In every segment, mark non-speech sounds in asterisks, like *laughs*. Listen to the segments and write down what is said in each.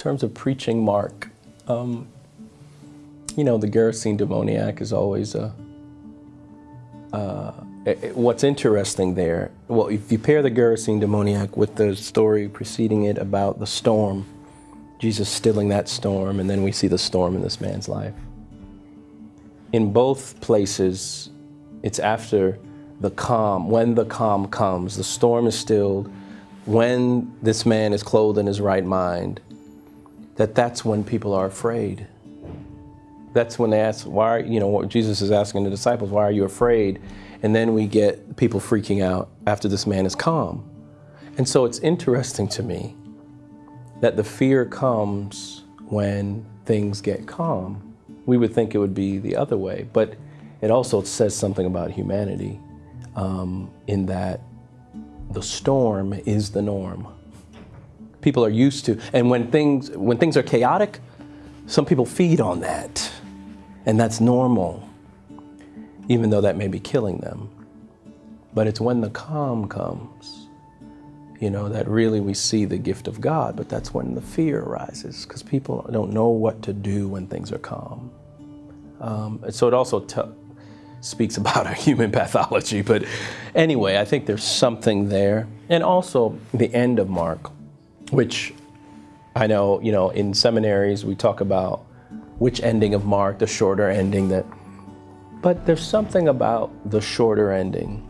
terms of preaching Mark, um, you know, the Gerasene demoniac is always a. Uh, it- it- what's interesting there, well, if you pair the Gerasene demoniac with the story preceding it about the storm, Jesus stilling that storm, and then we see the storm in this man's life. In both places, it's after the calm, when the calm comes, the storm is stilled, when this man is clothed in his right mind, that that's when people are afraid. That's when they ask, why, you know, what Jesus is asking the disciples, why are you afraid? And then we get people freaking out after this man is calm. And so it's interesting to me that the fear comes when things get calm. We would think it would be the other way, but it also says something about humanity um, in that the storm is the norm. People are used to, and when things when things are chaotic, some people feed on that, and that's normal, even though that may be killing them. But it's when the calm comes, you know, that really we see the gift of God. But that's when the fear arises because people don't know what to do when things are calm. Um, so it also speaks *laughs* about our human pathology. But anyway, I think there's something there. And also the end of Mark, which I know, you know, in seminaries we talk about which ending of Mark, the shorter ending that, but there's something about the shorter ending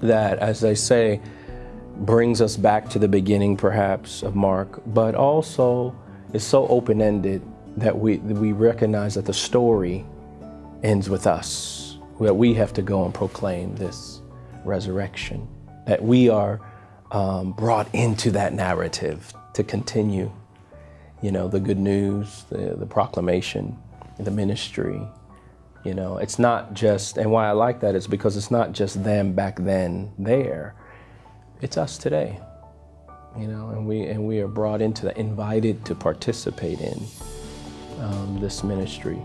that, as they say, brings us back to the beginning perhaps of Mark, but also is so open-ended that we, we recognize that the story ends with us, that we have to go and proclaim this resurrection, that we are um, brought into that narrative to continue, you know, the good news, the, the proclamation, the ministry. You know, it's not just, and why I like that is because it's not just them back then there, it's us today. You know, and we and we are brought into that, invited to participate in um, this ministry.